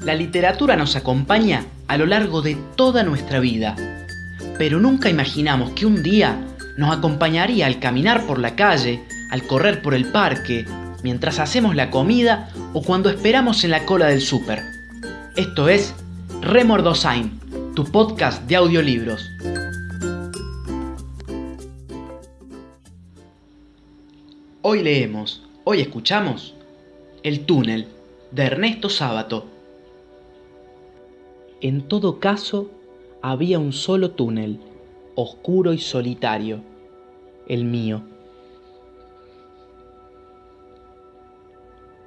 La literatura nos acompaña a lo largo de toda nuestra vida, pero nunca imaginamos que un día nos acompañaría al caminar por la calle, al correr por el parque, mientras hacemos la comida o cuando esperamos en la cola del súper. Esto es Remordosain, tu podcast de audiolibros. Hoy leemos, hoy escuchamos El túnel de Ernesto Sábato. En todo caso, había un solo túnel, oscuro y solitario, el mío.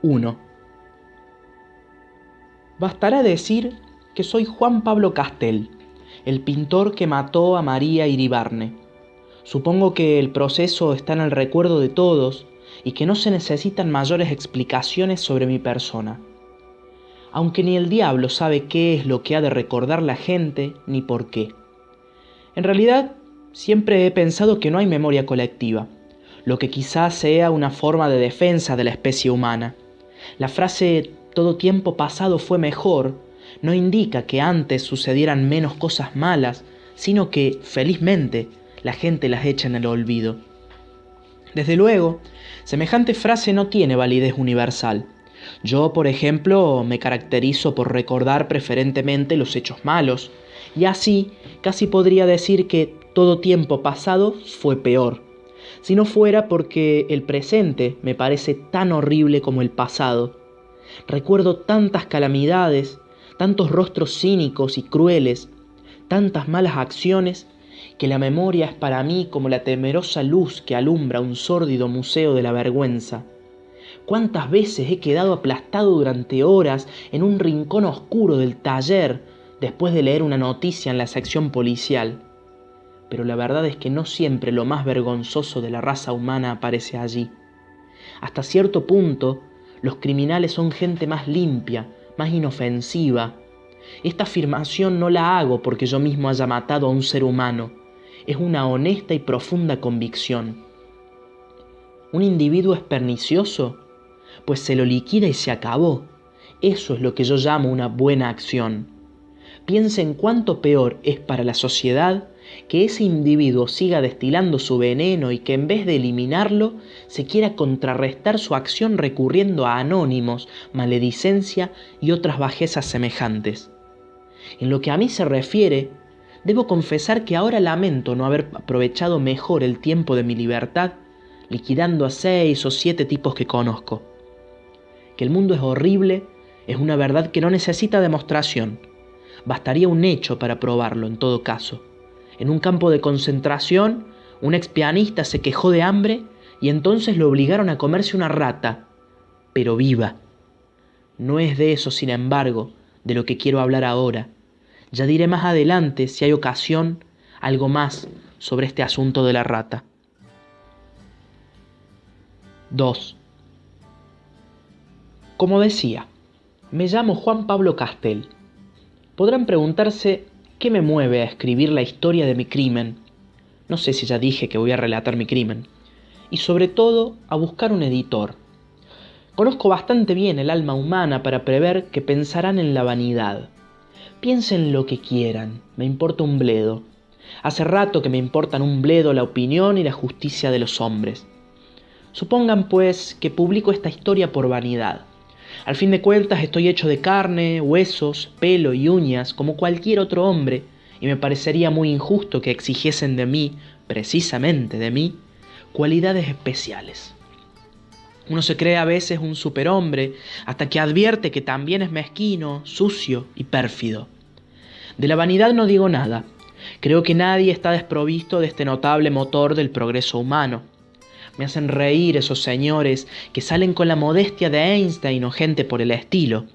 1. Bastará decir que soy Juan Pablo Castel, el pintor que mató a María Iribarne. Supongo que el proceso está en el recuerdo de todos y que no se necesitan mayores explicaciones sobre mi persona aunque ni el diablo sabe qué es lo que ha de recordar la gente ni por qué. En realidad, siempre he pensado que no hay memoria colectiva, lo que quizás sea una forma de defensa de la especie humana. La frase todo tiempo pasado fue mejor no indica que antes sucedieran menos cosas malas, sino que, felizmente, la gente las echa en el olvido. Desde luego, semejante frase no tiene validez universal. Yo, por ejemplo, me caracterizo por recordar preferentemente los hechos malos, y así casi podría decir que todo tiempo pasado fue peor, si no fuera porque el presente me parece tan horrible como el pasado. Recuerdo tantas calamidades, tantos rostros cínicos y crueles, tantas malas acciones, que la memoria es para mí como la temerosa luz que alumbra un sórdido museo de la vergüenza. ¿Cuántas veces he quedado aplastado durante horas en un rincón oscuro del taller después de leer una noticia en la sección policial? Pero la verdad es que no siempre lo más vergonzoso de la raza humana aparece allí. Hasta cierto punto, los criminales son gente más limpia, más inofensiva. Esta afirmación no la hago porque yo mismo haya matado a un ser humano. Es una honesta y profunda convicción. Un individuo es pernicioso pues se lo liquida y se acabó. Eso es lo que yo llamo una buena acción. Piensa en cuánto peor es para la sociedad que ese individuo siga destilando su veneno y que en vez de eliminarlo se quiera contrarrestar su acción recurriendo a anónimos, maledicencia y otras bajezas semejantes. En lo que a mí se refiere, debo confesar que ahora lamento no haber aprovechado mejor el tiempo de mi libertad liquidando a seis o siete tipos que conozco que el mundo es horrible es una verdad que no necesita demostración. Bastaría un hecho para probarlo en todo caso. En un campo de concentración, un ex pianista se quejó de hambre y entonces lo obligaron a comerse una rata, pero viva. No es de eso, sin embargo, de lo que quiero hablar ahora. Ya diré más adelante, si hay ocasión, algo más sobre este asunto de la rata. 2. Como decía, me llamo Juan Pablo Castel. Podrán preguntarse qué me mueve a escribir la historia de mi crimen. No sé si ya dije que voy a relatar mi crimen. Y sobre todo a buscar un editor. Conozco bastante bien el alma humana para prever que pensarán en la vanidad. Piensen lo que quieran, me importa un bledo. Hace rato que me importan un bledo la opinión y la justicia de los hombres. Supongan pues que publico esta historia por vanidad al fin de cuentas estoy hecho de carne, huesos, pelo y uñas como cualquier otro hombre, y me parecería muy injusto que exigiesen de mí, precisamente de mí, cualidades especiales. Uno se cree a veces un superhombre hasta que advierte que también es mezquino, sucio y pérfido. De la vanidad no digo nada. Creo que nadie está desprovisto de este notable motor del progreso humano. Me hacen reír esos señores que salen con la modestia de Einstein o gente por el estilo.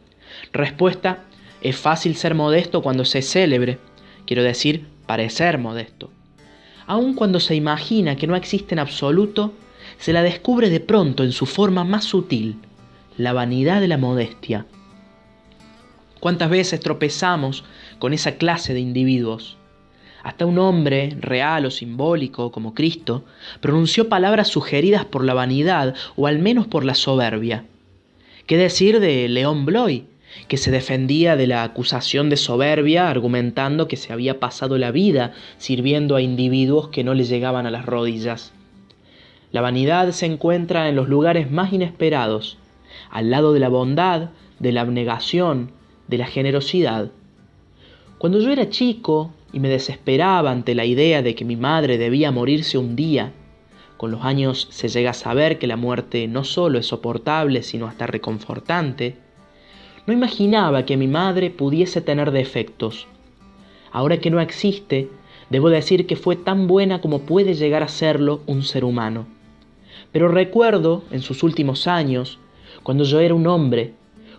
Respuesta, es fácil ser modesto cuando se célebre, quiero decir, parecer modesto. Aun cuando se imagina que no existe en absoluto, se la descubre de pronto en su forma más sutil, la vanidad de la modestia. ¿Cuántas veces tropezamos con esa clase de individuos? Hasta un hombre, real o simbólico, como Cristo, pronunció palabras sugeridas por la vanidad o al menos por la soberbia. ¿Qué decir de León Bloy, que se defendía de la acusación de soberbia argumentando que se había pasado la vida sirviendo a individuos que no le llegaban a las rodillas. La vanidad se encuentra en los lugares más inesperados, al lado de la bondad, de la abnegación, de la generosidad. Cuando yo era chico y me desesperaba ante la idea de que mi madre debía morirse un día, con los años se llega a saber que la muerte no solo es soportable, sino hasta reconfortante, no imaginaba que mi madre pudiese tener defectos. Ahora que no existe, debo decir que fue tan buena como puede llegar a serlo un ser humano. Pero recuerdo, en sus últimos años, cuando yo era un hombre,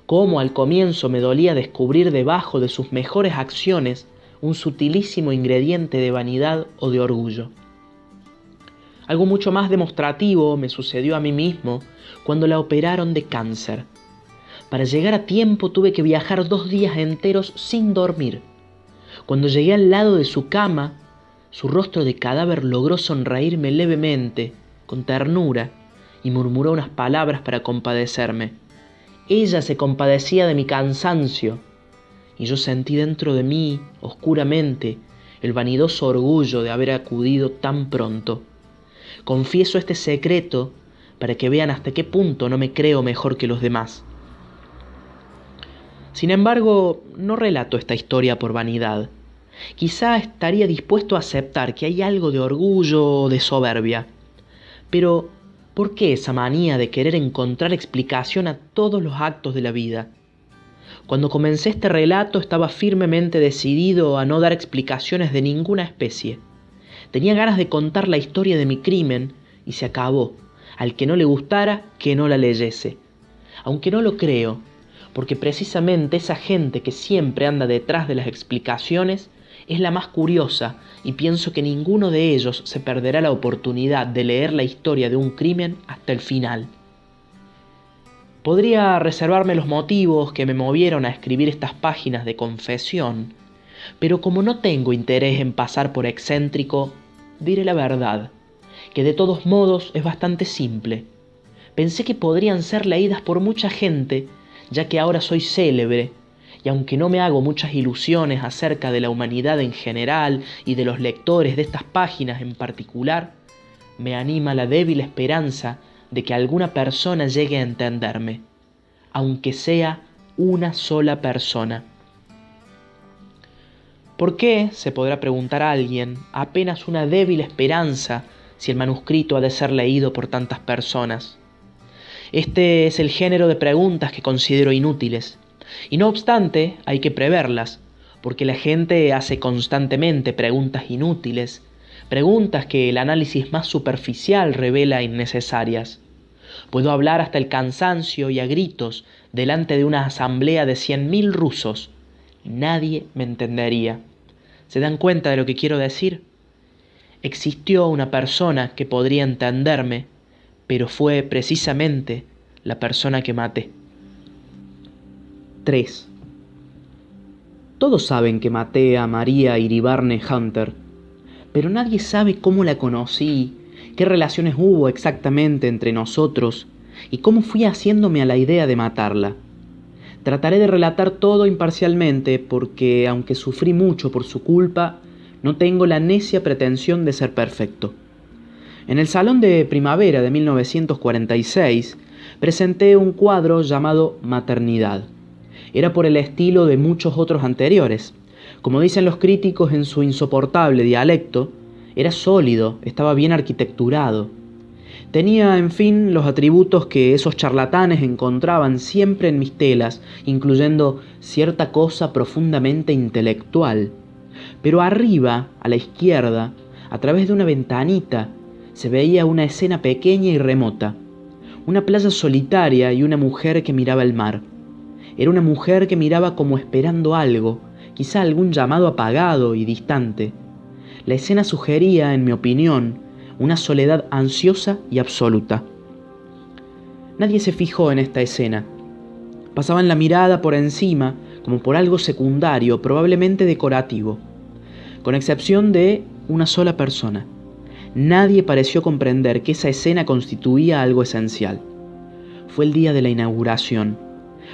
cómo al comienzo me dolía descubrir debajo de sus mejores acciones un sutilísimo ingrediente de vanidad o de orgullo. Algo mucho más demostrativo me sucedió a mí mismo cuando la operaron de cáncer. Para llegar a tiempo tuve que viajar dos días enteros sin dormir. Cuando llegué al lado de su cama, su rostro de cadáver logró sonreírme levemente, con ternura, y murmuró unas palabras para compadecerme. Ella se compadecía de mi cansancio, y yo sentí dentro de mí, oscuramente, el vanidoso orgullo de haber acudido tan pronto. Confieso este secreto para que vean hasta qué punto no me creo mejor que los demás. Sin embargo, no relato esta historia por vanidad. Quizá estaría dispuesto a aceptar que hay algo de orgullo o de soberbia. Pero, ¿por qué esa manía de querer encontrar explicación a todos los actos de la vida? Cuando comencé este relato estaba firmemente decidido a no dar explicaciones de ninguna especie. Tenía ganas de contar la historia de mi crimen y se acabó. Al que no le gustara, que no la leyese. Aunque no lo creo, porque precisamente esa gente que siempre anda detrás de las explicaciones es la más curiosa y pienso que ninguno de ellos se perderá la oportunidad de leer la historia de un crimen hasta el final. Podría reservarme los motivos que me movieron a escribir estas páginas de confesión, pero como no tengo interés en pasar por excéntrico, diré la verdad, que de todos modos es bastante simple. Pensé que podrían ser leídas por mucha gente, ya que ahora soy célebre, y aunque no me hago muchas ilusiones acerca de la humanidad en general y de los lectores de estas páginas en particular, me anima la débil esperanza de que alguna persona llegue a entenderme, aunque sea una sola persona. ¿Por qué, se podrá preguntar a alguien, apenas una débil esperanza si el manuscrito ha de ser leído por tantas personas? Este es el género de preguntas que considero inútiles, y no obstante hay que preverlas, porque la gente hace constantemente preguntas inútiles, preguntas que el análisis más superficial revela innecesarias. Puedo hablar hasta el cansancio y a gritos delante de una asamblea de cien mil rusos. Nadie me entendería. ¿Se dan cuenta de lo que quiero decir? Existió una persona que podría entenderme, pero fue precisamente la persona que maté. 3. Todos saben que maté a María Iribarne Hunter, pero nadie sabe cómo la conocí, qué relaciones hubo exactamente entre nosotros y cómo fui haciéndome a la idea de matarla. Trataré de relatar todo imparcialmente porque, aunque sufrí mucho por su culpa, no tengo la necia pretensión de ser perfecto. En el Salón de Primavera de 1946 presenté un cuadro llamado Maternidad. Era por el estilo de muchos otros anteriores. Como dicen los críticos en su insoportable dialecto, era sólido, estaba bien arquitecturado. Tenía, en fin, los atributos que esos charlatanes encontraban siempre en mis telas, incluyendo cierta cosa profundamente intelectual. Pero arriba, a la izquierda, a través de una ventanita, se veía una escena pequeña y remota, una playa solitaria y una mujer que miraba el mar. Era una mujer que miraba como esperando algo, quizá algún llamado apagado y distante. La escena sugería, en mi opinión, una soledad ansiosa y absoluta. Nadie se fijó en esta escena. Pasaban la mirada por encima, como por algo secundario, probablemente decorativo, con excepción de una sola persona. Nadie pareció comprender que esa escena constituía algo esencial. Fue el día de la inauguración.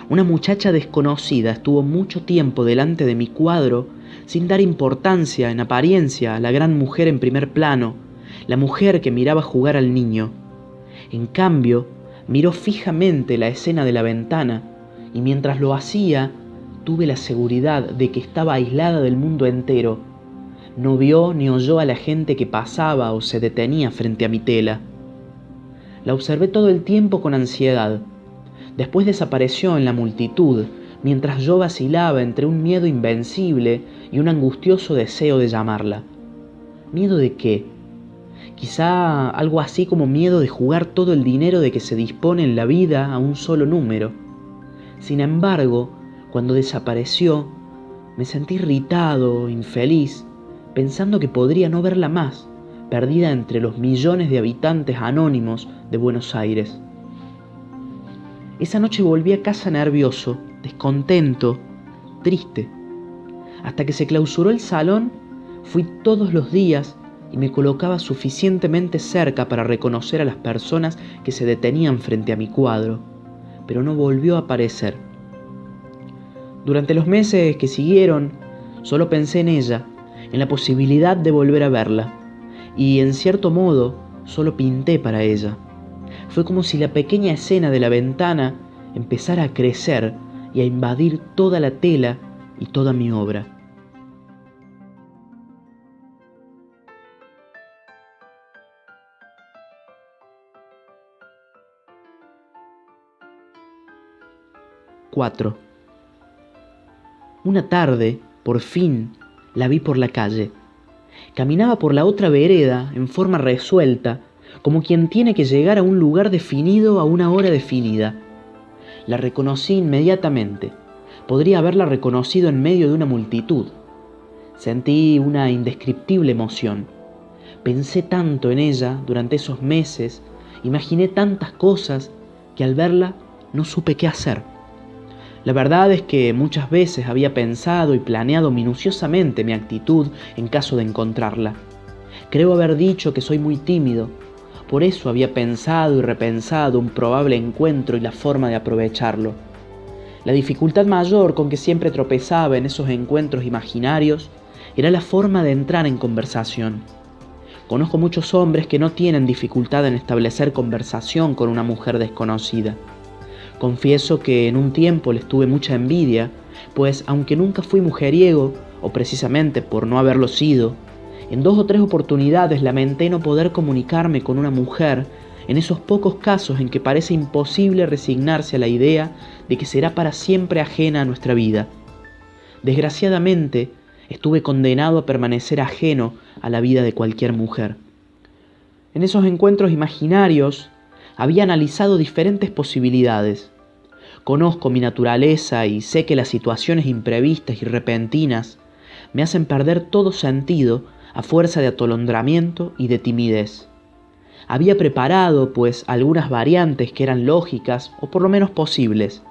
Una muchacha desconocida estuvo mucho tiempo delante de mi cuadro sin dar importancia en apariencia a la gran mujer en primer plano, la mujer que miraba jugar al niño. En cambio, miró fijamente la escena de la ventana y mientras lo hacía, tuve la seguridad de que estaba aislada del mundo entero. No vio ni oyó a la gente que pasaba o se detenía frente a mi tela. La observé todo el tiempo con ansiedad. Después desapareció en la multitud, mientras yo vacilaba entre un miedo invencible y un angustioso deseo de llamarla. ¿Miedo de qué? Quizá algo así como miedo de jugar todo el dinero de que se dispone en la vida a un solo número. Sin embargo, cuando desapareció, me sentí irritado, infeliz, pensando que podría no verla más perdida entre los millones de habitantes anónimos de Buenos Aires. Esa noche volví a casa nervioso, descontento, triste. Hasta que se clausuró el salón, fui todos los días y me colocaba suficientemente cerca para reconocer a las personas que se detenían frente a mi cuadro, pero no volvió a aparecer. Durante los meses que siguieron, solo pensé en ella, en la posibilidad de volver a verla y en cierto modo solo pinté para ella. Fue como si la pequeña escena de la ventana empezara a crecer y a invadir toda la tela y toda mi obra. Cuatro. Una tarde, por fin, la vi por la calle Caminaba por la otra vereda en forma resuelta, como quien tiene que llegar a un lugar definido a una hora definida. La reconocí inmediatamente. Podría haberla reconocido en medio de una multitud. Sentí una indescriptible emoción. Pensé tanto en ella durante esos meses, imaginé tantas cosas, que al verla no supe qué hacer. La verdad es que muchas veces había pensado y planeado minuciosamente mi actitud en caso de encontrarla. Creo haber dicho que soy muy tímido, por eso había pensado y repensado un probable encuentro y la forma de aprovecharlo. La dificultad mayor con que siempre tropezaba en esos encuentros imaginarios era la forma de entrar en conversación. Conozco muchos hombres que no tienen dificultad en establecer conversación con una mujer desconocida. Confieso que en un tiempo les tuve mucha envidia, pues aunque nunca fui mujeriego, o precisamente por no haberlo sido, en dos o tres oportunidades lamenté no poder comunicarme con una mujer en esos pocos casos en que parece imposible resignarse a la idea de que será para siempre ajena a nuestra vida. Desgraciadamente, estuve condenado a permanecer ajeno a la vida de cualquier mujer. En esos encuentros imaginarios había analizado diferentes posibilidades. Conozco mi naturaleza y sé que las situaciones imprevistas y repentinas me hacen perder todo sentido a fuerza de atolondramiento y de timidez. Había preparado, pues, algunas variantes que eran lógicas o por lo menos posibles.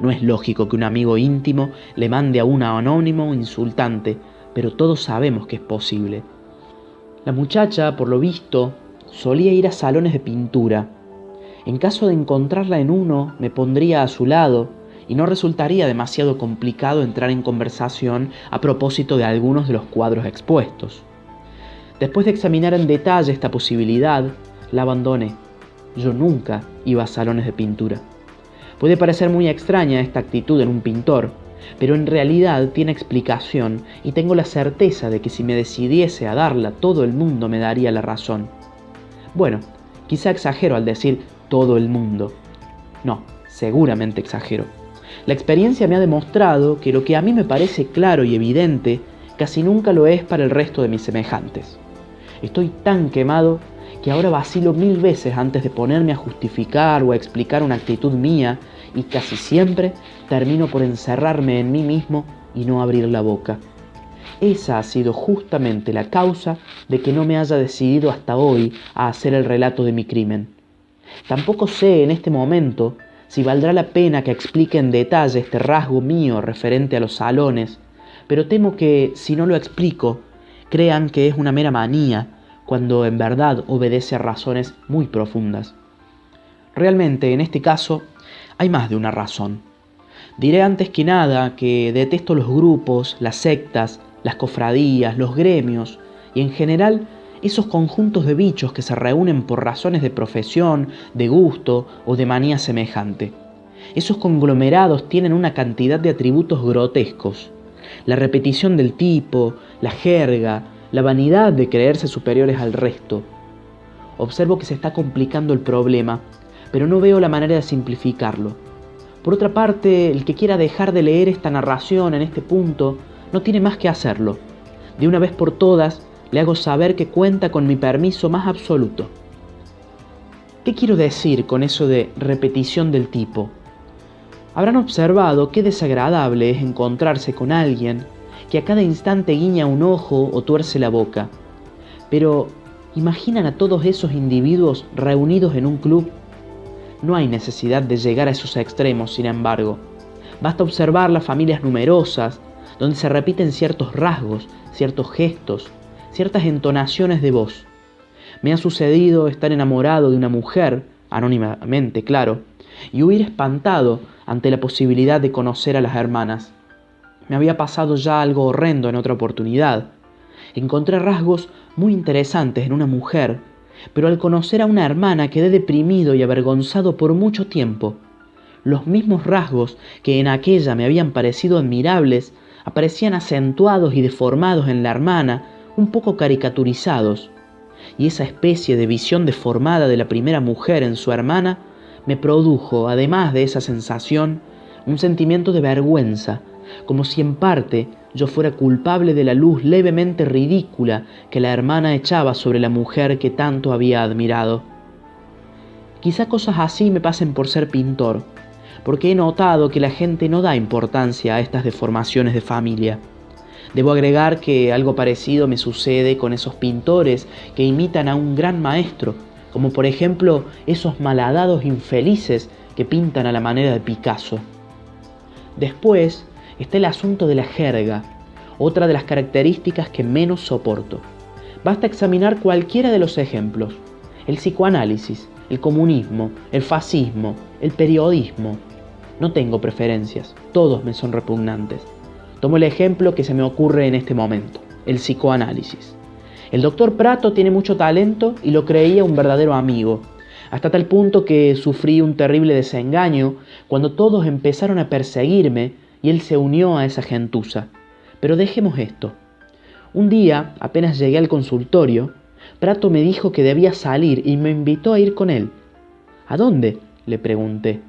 No es lógico que un amigo íntimo le mande a un anónimo insultante, pero todos sabemos que es posible. La muchacha, por lo visto, solía ir a salones de pintura, en caso de encontrarla en uno, me pondría a su lado y no resultaría demasiado complicado entrar en conversación a propósito de algunos de los cuadros expuestos. Después de examinar en detalle esta posibilidad, la abandoné. Yo nunca iba a salones de pintura. Puede parecer muy extraña esta actitud en un pintor, pero en realidad tiene explicación y tengo la certeza de que si me decidiese a darla todo el mundo me daría la razón. Bueno, quizá exagero al decir todo el mundo. No, seguramente exagero. La experiencia me ha demostrado que lo que a mí me parece claro y evidente casi nunca lo es para el resto de mis semejantes. Estoy tan quemado que ahora vacilo mil veces antes de ponerme a justificar o a explicar una actitud mía y casi siempre termino por encerrarme en mí mismo y no abrir la boca. Esa ha sido justamente la causa de que no me haya decidido hasta hoy a hacer el relato de mi crimen. Tampoco sé en este momento si valdrá la pena que explique en detalle este rasgo mío referente a los salones, pero temo que si no lo explico, crean que es una mera manía, cuando en verdad obedece a razones muy profundas. Realmente, en este caso, hay más de una razón. Diré antes que nada que detesto los grupos, las sectas, las cofradías, los gremios y en general esos conjuntos de bichos que se reúnen por razones de profesión, de gusto o de manía semejante. Esos conglomerados tienen una cantidad de atributos grotescos. La repetición del tipo, la jerga, la vanidad de creerse superiores al resto. Observo que se está complicando el problema, pero no veo la manera de simplificarlo. Por otra parte, el que quiera dejar de leer esta narración en este punto, no tiene más que hacerlo. De una vez por todas, le hago saber que cuenta con mi permiso más absoluto. ¿Qué quiero decir con eso de repetición del tipo? Habrán observado qué desagradable es encontrarse con alguien que a cada instante guiña un ojo o tuerce la boca. Pero, ¿imaginan a todos esos individuos reunidos en un club no hay necesidad de llegar a esos extremos, sin embargo. Basta observar las familias numerosas, donde se repiten ciertos rasgos, ciertos gestos, ciertas entonaciones de voz. Me ha sucedido estar enamorado de una mujer, anónimamente, claro, y huir espantado ante la posibilidad de conocer a las hermanas. Me había pasado ya algo horrendo en otra oportunidad. Encontré rasgos muy interesantes en una mujer pero al conocer a una hermana quedé deprimido y avergonzado por mucho tiempo. Los mismos rasgos que en aquella me habían parecido admirables aparecían acentuados y deformados en la hermana, un poco caricaturizados. Y esa especie de visión deformada de la primera mujer en su hermana me produjo, además de esa sensación, un sentimiento de vergüenza, como si en parte yo fuera culpable de la luz levemente ridícula que la hermana echaba sobre la mujer que tanto había admirado. Quizá cosas así me pasen por ser pintor, porque he notado que la gente no da importancia a estas deformaciones de familia. Debo agregar que algo parecido me sucede con esos pintores que imitan a un gran maestro, como por ejemplo esos malhadados infelices que pintan a la manera de Picasso. Después, está el asunto de la jerga, otra de las características que menos soporto. Basta examinar cualquiera de los ejemplos. El psicoanálisis, el comunismo, el fascismo, el periodismo. No tengo preferencias, todos me son repugnantes. Tomo el ejemplo que se me ocurre en este momento, el psicoanálisis. El doctor Prato tiene mucho talento y lo creía un verdadero amigo, hasta tal punto que sufrí un terrible desengaño cuando todos empezaron a perseguirme y él se unió a esa gentuza. Pero dejemos esto. Un día, apenas llegué al consultorio, Prato me dijo que debía salir y me invitó a ir con él. ¿A dónde? le pregunté.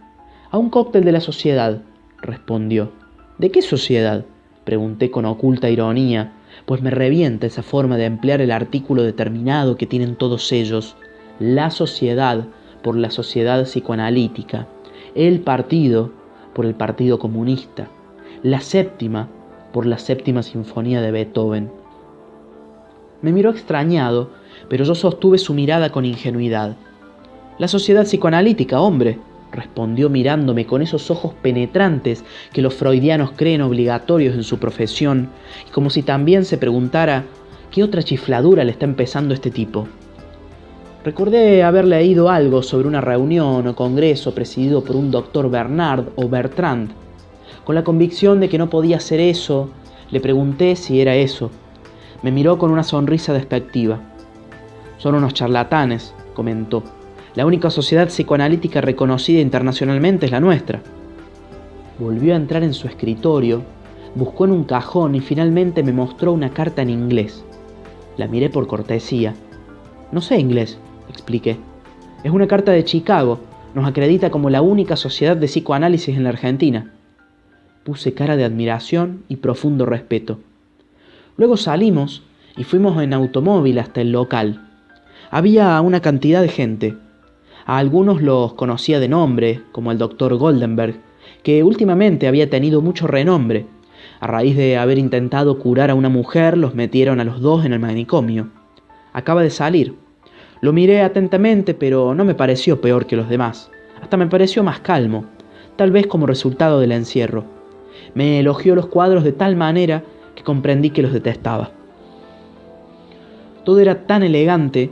A un cóctel de la sociedad, respondió. ¿De qué sociedad? pregunté con oculta ironía, pues me revienta esa forma de emplear el artículo determinado que tienen todos ellos, la sociedad por la sociedad psicoanalítica, el partido por el Partido Comunista la séptima por la séptima sinfonía de Beethoven. Me miró extrañado, pero yo sostuve su mirada con ingenuidad. La sociedad psicoanalítica, hombre, respondió mirándome con esos ojos penetrantes que los freudianos creen obligatorios en su profesión, y como si también se preguntara qué otra chifladura le está empezando este tipo. Recordé haber leído algo sobre una reunión o congreso presidido por un doctor Bernard o Bertrand, con la convicción de que no podía ser eso, le pregunté si era eso. Me miró con una sonrisa despectiva. Son unos charlatanes, comentó. La única sociedad psicoanalítica reconocida internacionalmente es la nuestra. Volvió a entrar en su escritorio, buscó en un cajón y finalmente me mostró una carta en inglés. La miré por cortesía. No sé inglés, expliqué. Es una carta de Chicago. Nos acredita como la única sociedad de psicoanálisis en la Argentina. Puse cara de admiración y profundo respeto. Luego salimos y fuimos en automóvil hasta el local. Había una cantidad de gente. A algunos los conocía de nombre, como el doctor Goldenberg, que últimamente había tenido mucho renombre. A raíz de haber intentado curar a una mujer, los metieron a los dos en el manicomio. Acaba de salir. Lo miré atentamente, pero no me pareció peor que los demás. Hasta me pareció más calmo, tal vez como resultado del encierro. Me elogió los cuadros de tal manera que comprendí que los detestaba. Todo era tan elegante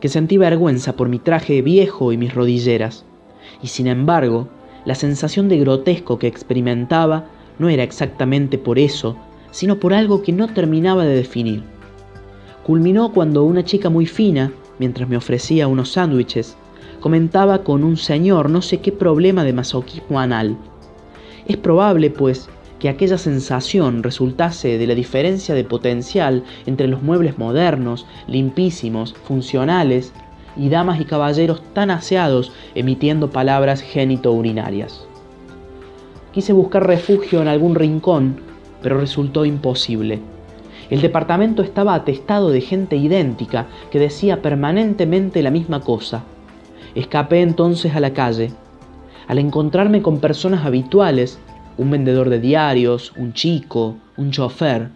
que sentí vergüenza por mi traje viejo y mis rodilleras, y sin embargo, La sensación de grotesco que experimentaba no era exactamente por eso, sino por algo que no terminaba de definir. Culminó cuando una chica muy fina, mientras me ofrecía unos sándwiches, comentaba con un señor no sé qué problema de masoquismo anal. Es probable, pues, que aquella sensación resultase de la diferencia de potencial entre los muebles modernos, limpísimos, funcionales, y damas y caballeros tan aseados emitiendo palabras génito-urinarias. Quise buscar refugio en algún rincón, pero resultó imposible. El departamento estaba atestado de gente idéntica que decía permanentemente la misma cosa. Escapé entonces a la calle. Al encontrarme con personas habituales, un vendedor de diarios, un chico, un chofer,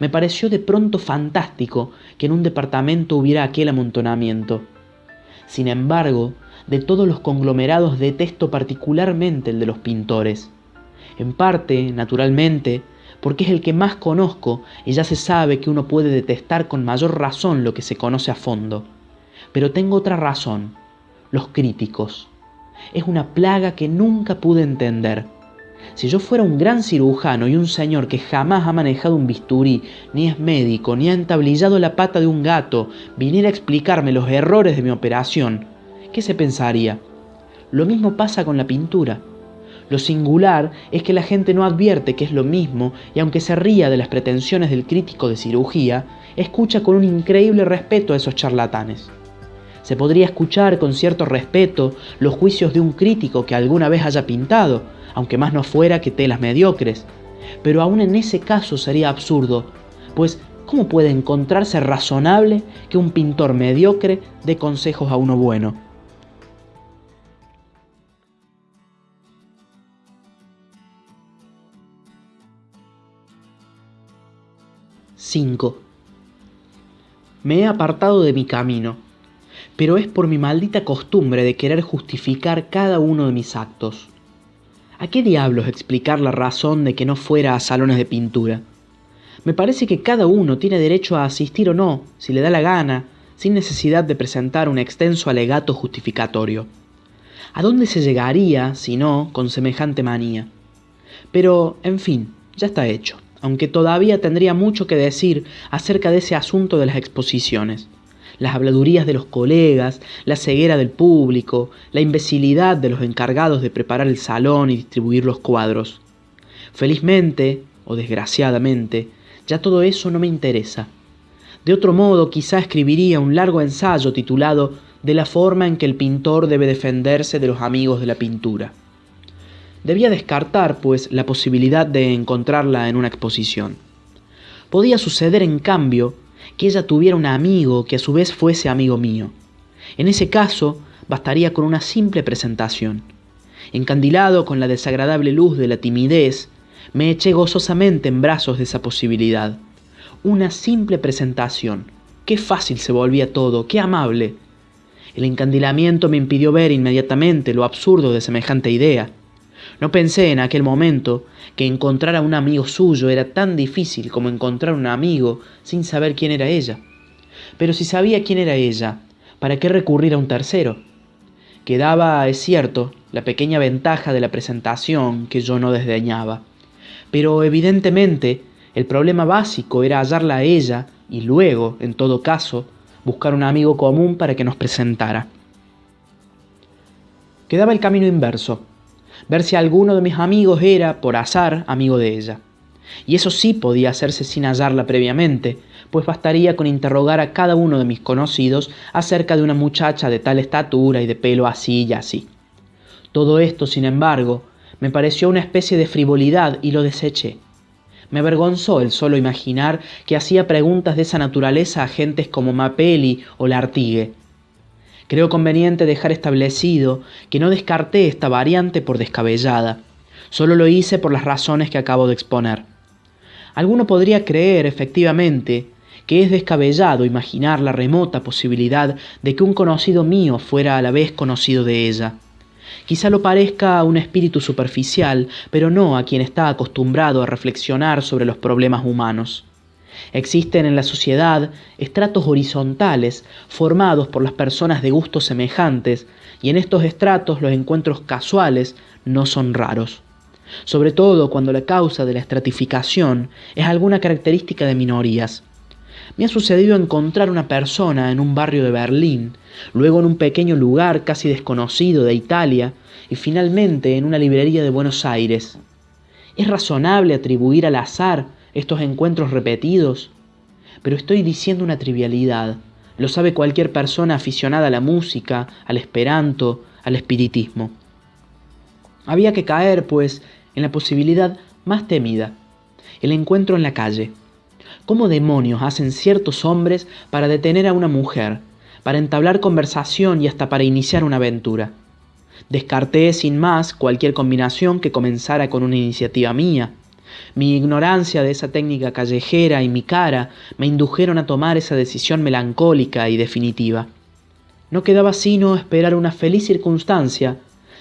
me pareció de pronto fantástico que en un departamento hubiera aquel amontonamiento. Sin embargo, de todos los conglomerados detesto particularmente el de los pintores. En parte, naturalmente, porque es el que más conozco y ya se sabe que uno puede detestar con mayor razón lo que se conoce a fondo. Pero tengo otra razón, los críticos. Es una plaga que nunca pude entender si yo fuera un gran cirujano y un señor que jamás ha manejado un bisturí, ni es médico, ni ha entablillado la pata de un gato, viniera a explicarme los errores de mi operación, ¿qué se pensaría? Lo mismo pasa con la pintura. Lo singular es que la gente no advierte que es lo mismo y aunque se ría de las pretensiones del crítico de cirugía, escucha con un increíble respeto a esos charlatanes. Se podría escuchar con cierto respeto los juicios de un crítico que alguna vez haya pintado, aunque más no fuera que telas mediocres. Pero aún en ese caso sería absurdo, pues ¿cómo puede encontrarse razonable que un pintor mediocre dé consejos a uno bueno? ...5... Me he apartado de mi camino, pero es por mi maldita costumbre de querer justificar cada uno de mis actos. ¿A qué diablos explicar la razón de que no fuera a salones de pintura? Me parece que cada uno tiene derecho a asistir o no, si le da la gana, sin necesidad de presentar un extenso alegato justificatorio. ¿A dónde se llegaría, si no, con semejante manía? Pero, en fin, ya está hecho, aunque todavía tendría mucho que decir acerca de ese asunto de las exposiciones las habladurías de los colegas, la ceguera del público, la imbecilidad de los encargados de preparar el salón y distribuir los cuadros. Felizmente, o desgraciadamente, ya todo eso no me interesa. De otro modo, quizá escribiría un largo ensayo titulado De la forma en que el pintor debe defenderse de los amigos de la pintura. Debía descartar, pues, la posibilidad de encontrarla en una exposición. Podía suceder, en cambio, que ella tuviera un amigo que a su vez fuese amigo mío. En ese caso, bastaría con una simple presentación. Encandilado con la desagradable luz de la timidez, me eché gozosamente en brazos de esa posibilidad. Una simple presentación. Qué fácil se volvía todo, qué amable. El encandilamiento me impidió ver inmediatamente lo absurdo de semejante idea. No pensé en aquel momento que encontrar a un amigo suyo era tan difícil como encontrar un amigo sin saber quién era ella. Pero si sabía quién era ella, ¿para qué recurrir a un tercero? Quedaba, es cierto, la pequeña ventaja de la presentación que yo no desdeñaba. Pero evidentemente el problema básico era hallarla a ella y luego, en todo caso, buscar un amigo común para que nos presentara. Quedaba el camino inverso ver si alguno de mis amigos era, por azar, amigo de ella. Y eso sí podía hacerse sin hallarla previamente, pues bastaría con interrogar a cada uno de mis conocidos acerca de una muchacha de tal estatura y de pelo así y así. Todo esto, sin embargo, me pareció una especie de frivolidad y lo deseché. Me avergonzó el solo imaginar que hacía preguntas de esa naturaleza a gentes como Mapelli o Lartigue, Creo conveniente dejar establecido que no descarté esta variante por descabellada, solo lo hice por las razones que acabo de exponer. Alguno podría creer, efectivamente, que es descabellado imaginar la remota posibilidad de que un conocido mío fuera a la vez conocido de ella. Quizá lo parezca a un espíritu superficial, pero no a quien está acostumbrado a reflexionar sobre los problemas humanos. Existen en la sociedad estratos horizontales formados por las personas de gustos semejantes y en estos estratos los encuentros casuales no son raros, sobre todo cuando la causa de la estratificación es alguna característica de minorías. Me ha sucedido encontrar una persona en un barrio de Berlín, luego en un pequeño lugar casi desconocido de Italia y finalmente en una librería de Buenos Aires. ¿Es razonable atribuir al azar estos encuentros repetidos? Pero estoy diciendo una trivialidad. Lo sabe cualquier persona aficionada a la música, al esperanto, al espiritismo. Había que caer, pues, en la posibilidad más temida, el encuentro en la calle. ¿Cómo demonios hacen ciertos hombres para detener a una mujer, para entablar conversación y hasta para iniciar una aventura? Descarté sin más cualquier combinación que comenzara con una iniciativa mía. Mi ignorancia de esa técnica callejera y mi cara me indujeron a tomar esa decisión melancólica y definitiva. No quedaba sino esperar una feliz circunstancia,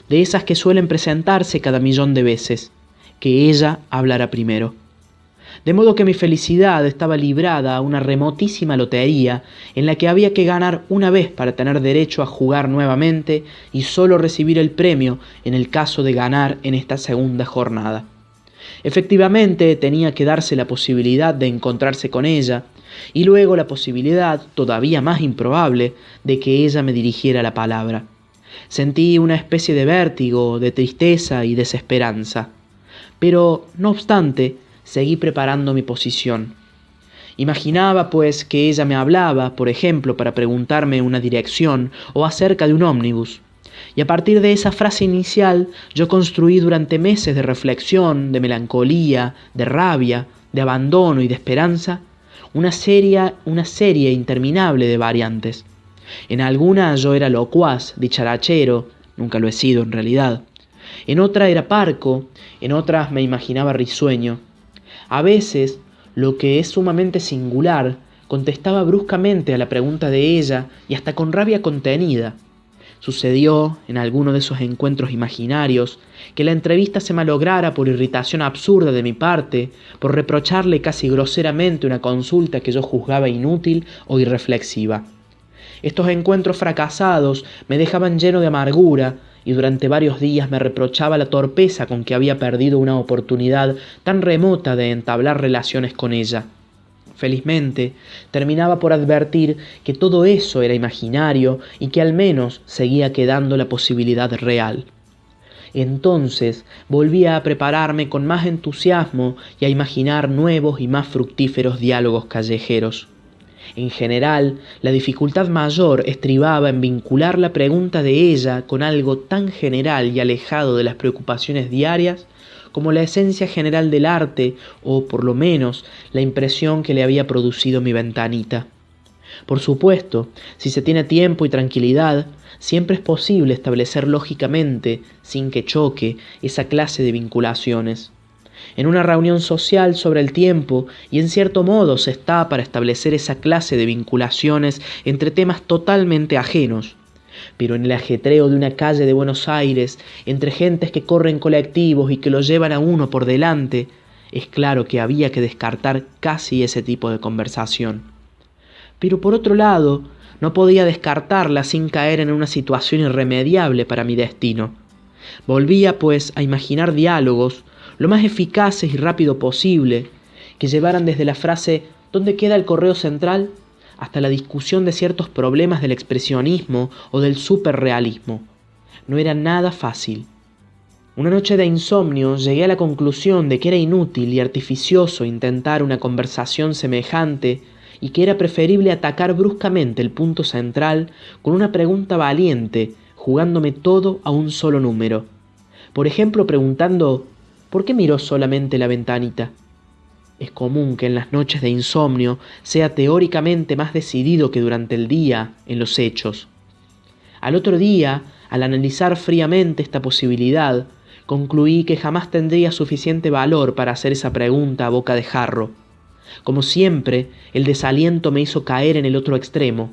de esas que suelen presentarse cada millón de veces, que ella hablara primero. De modo que mi felicidad estaba librada a una remotísima lotería en la que había que ganar una vez para tener derecho a jugar nuevamente y solo recibir el premio en el caso de ganar en esta segunda jornada. Efectivamente tenía que darse la posibilidad de encontrarse con ella y luego la posibilidad, todavía más improbable, de que ella me dirigiera la palabra. Sentí una especie de vértigo, de tristeza y desesperanza. Pero, no obstante, seguí preparando mi posición. Imaginaba, pues, que ella me hablaba, por ejemplo, para preguntarme una dirección o acerca de un ómnibus. Y a partir de esa frase inicial yo construí durante meses de reflexión, de melancolía, de rabia, de abandono y de esperanza, una serie, una serie interminable de variantes. En alguna yo era locuaz, dicharachero, nunca lo he sido en realidad. En otra era parco, en otras me imaginaba risueño. A veces, lo que es sumamente singular, contestaba bruscamente a la pregunta de ella y hasta con rabia contenida. Sucedió, en alguno de esos encuentros imaginarios, que la entrevista se malograra por irritación absurda de mi parte, por reprocharle casi groseramente una consulta que yo juzgaba inútil o irreflexiva. Estos encuentros fracasados me dejaban lleno de amargura y durante varios días me reprochaba la torpeza con que había perdido una oportunidad tan remota de entablar relaciones con ella. Felizmente, terminaba por advertir que todo eso era imaginario y que al menos seguía quedando la posibilidad real. Entonces volvía a prepararme con más entusiasmo y a imaginar nuevos y más fructíferos diálogos callejeros. En general, la dificultad mayor estribaba en vincular la pregunta de ella con algo tan general y alejado de las preocupaciones diarias como la esencia general del arte o, por lo menos, la impresión que le había producido mi ventanita. Por supuesto, si se tiene tiempo y tranquilidad, siempre es posible establecer lógicamente, sin que choque, esa clase de vinculaciones. En una reunión social sobre el tiempo y en cierto modo se está para establecer esa clase de vinculaciones entre temas totalmente ajenos, pero en el ajetreo de una calle de Buenos Aires, entre gentes que corren colectivos y que lo llevan a uno por delante, es claro que había que descartar casi ese tipo de conversación. Pero por otro lado, no podía descartarla sin caer en una situación irremediable para mi destino. Volvía, pues, a imaginar diálogos lo más eficaces y rápido posible, que llevaran desde la frase ¿dónde queda el correo central? Hasta la discusión de ciertos problemas del expresionismo o del superrealismo. No era nada fácil. Una noche de insomnio llegué a la conclusión de que era inútil y artificioso intentar una conversación semejante y que era preferible atacar bruscamente el punto central con una pregunta valiente, jugándome todo a un solo número. Por ejemplo, preguntando ¿por qué miró solamente la ventanita? Es común que en las noches de insomnio sea teóricamente más decidido que durante el día en los hechos. Al otro día, al analizar fríamente esta posibilidad, concluí que jamás tendría suficiente valor para hacer esa pregunta a boca de jarro. Como siempre, el desaliento me hizo caer en el otro extremo.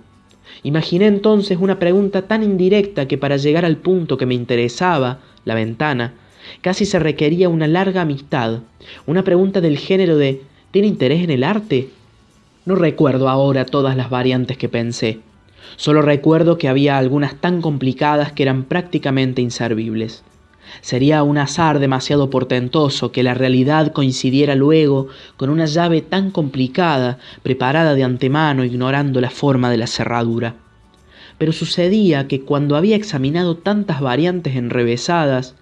Imaginé entonces una pregunta tan indirecta que para llegar al punto que me interesaba, la ventana, Casi se requería una larga amistad, una pregunta del género de ¿tiene interés en el arte? No recuerdo ahora todas las variantes que pensé. Solo recuerdo que había algunas tan complicadas que eran prácticamente inservibles. Sería un azar demasiado portentoso que la realidad coincidiera luego con una llave tan complicada, preparada de antemano ignorando la forma de la cerradura. Pero sucedía que cuando había examinado tantas variantes enrevesadas,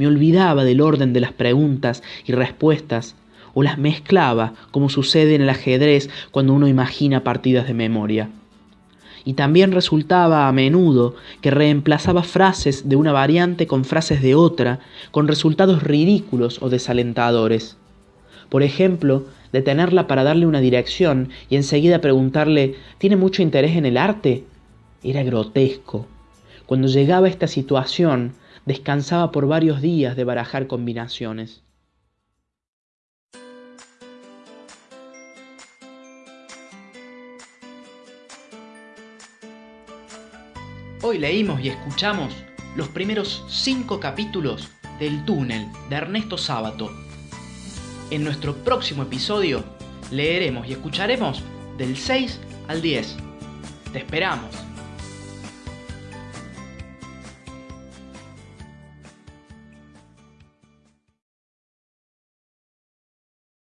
me olvidaba del orden de las preguntas y respuestas, o las mezclaba, como sucede en el ajedrez cuando uno imagina partidas de memoria y también resultaba a menudo que reemplazaba frases de una variante con frases de otra, con resultados ridículos o desalentadores. Por ejemplo, detenerla para darle una dirección y enseguida preguntarle ¿Tiene mucho interés en el arte? Era grotesco. Cuando llegaba a esta situación, descansaba por varios días de barajar combinaciones. Hoy leímos y escuchamos los primeros cinco capítulos del túnel de Ernesto Sábato. En nuestro próximo episodio leeremos y escucharemos del 6 al 10. Te esperamos.